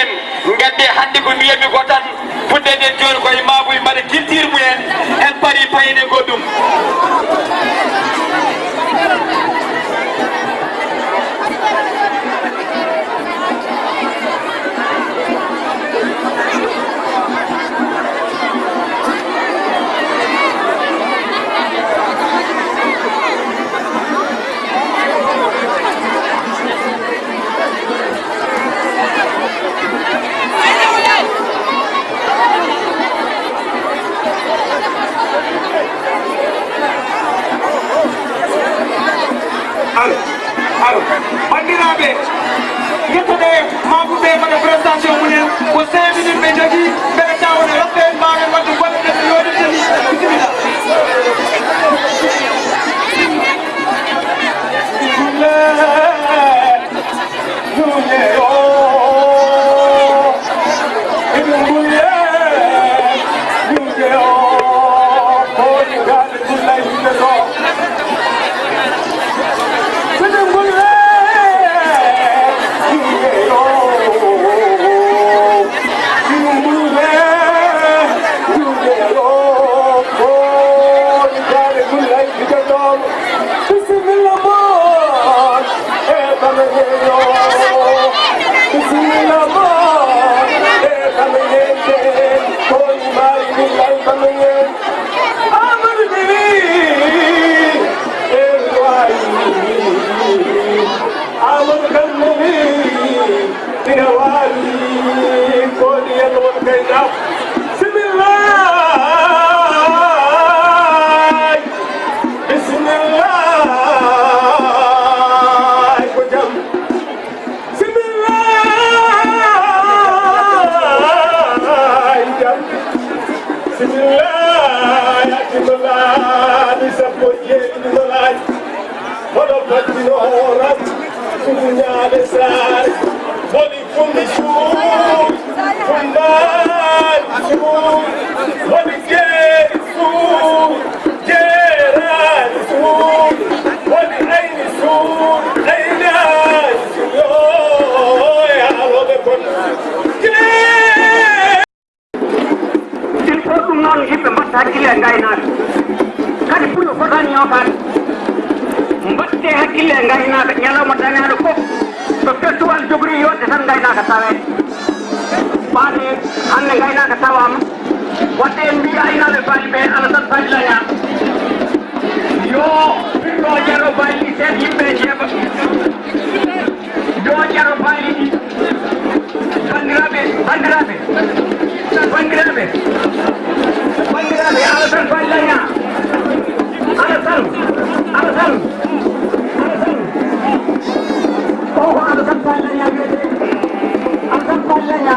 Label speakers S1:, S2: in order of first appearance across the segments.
S1: en gadde hannde ko mbiyami ko tan fuɗɗeɗen joni koye mabuy mbaɗa culture mumen en paari payne goɗɗum
S2: Okay. Hande gaynaka wadde en mbi aynaɓe baali ɓe ala baali laña yo ɗo jaro baali sen yimɓe jeeɓa yo jaro baali ɗi bandiraɓe bandiraɓe bandiraɓe bandiraɓe ala baali laña ala tan ala tan ala tan o ko ala tan baali laña wiyete ala baali laña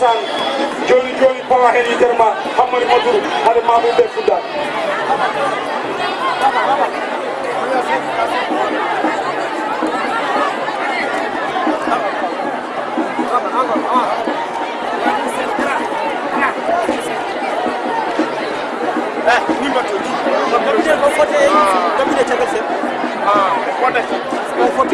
S3: faande cosaan joni joni pawa hen yitere ma hammani maduru haɗa mamum ɓe fuɗɗat
S4: ok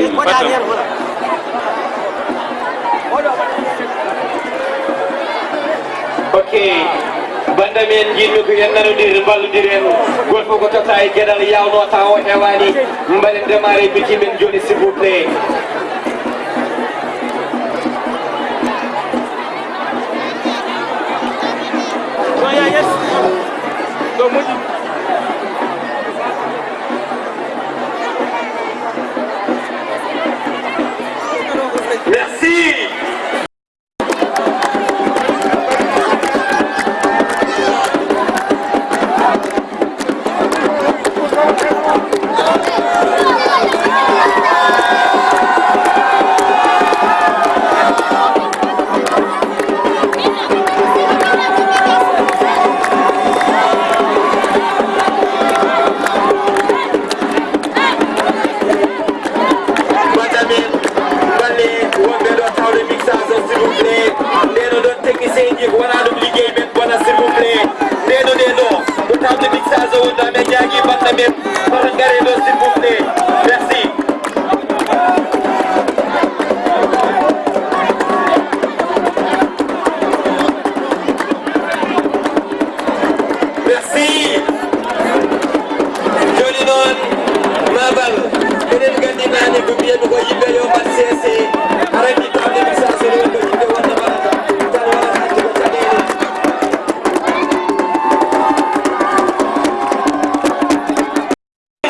S4: men jinmi ko yen nanodir ballodiren goto fof ko tota e yawno taw hewani mbaɗen démarré biti men joni s'il vous plaît merci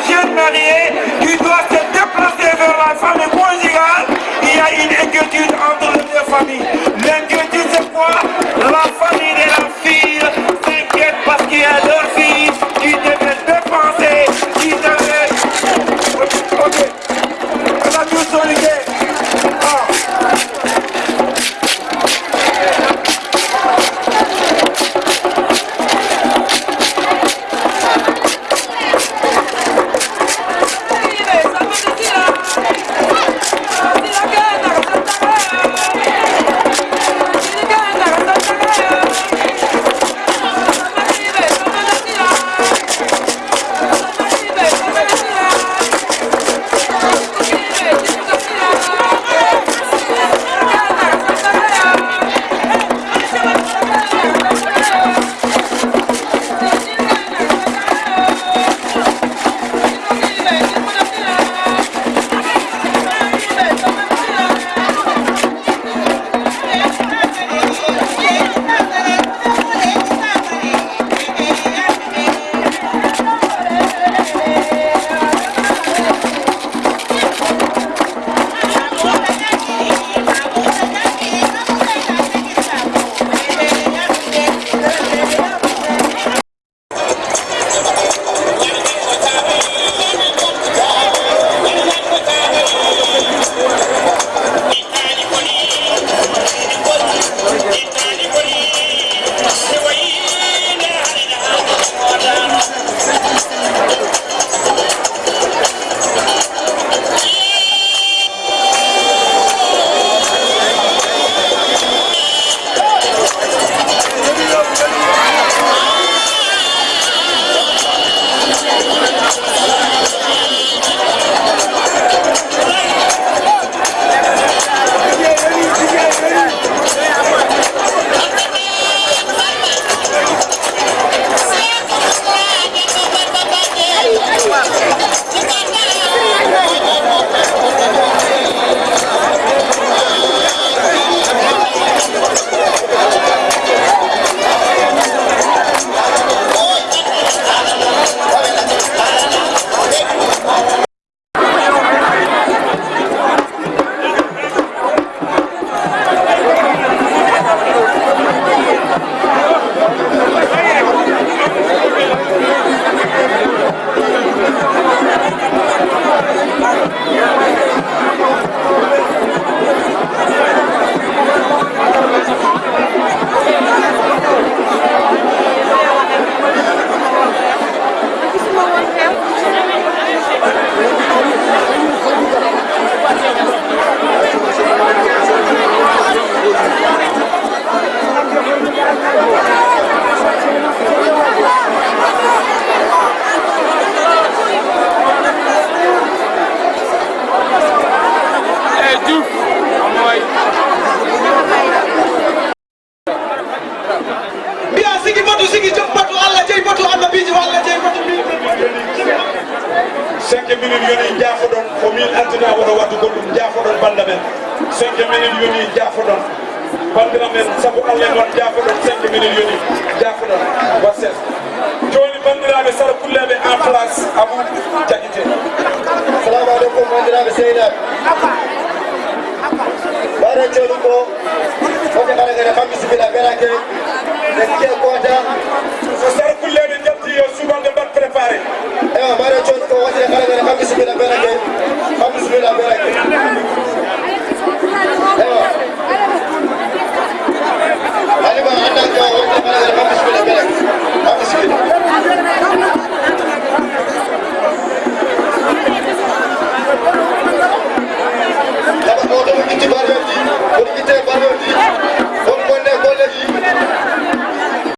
S3: jeune marié qui doit se déplacer vers la famille conjugale, il y a une inquiétude entre les deux familles. L'inquiétude c'est quoi? La famille de la fille s'inquiète parce qu'il y a
S5: cinq minutes yoni jaafoɗon o min altina woto waddu goɗɗum jaafoɗon banda men. Cinq minutes yoni jaafoɗon bandira men saabu allah noon jaafoɗon cinq minutes yoni jaafoɗon wasses joni bandiraɓe sara kulleɓe en place abou jaguite
S6: salamu aleykum bandiraɓe sehilaɓe ɓaɗa joni ko fote kala gene kam bisimilla berake ɓe ke kota so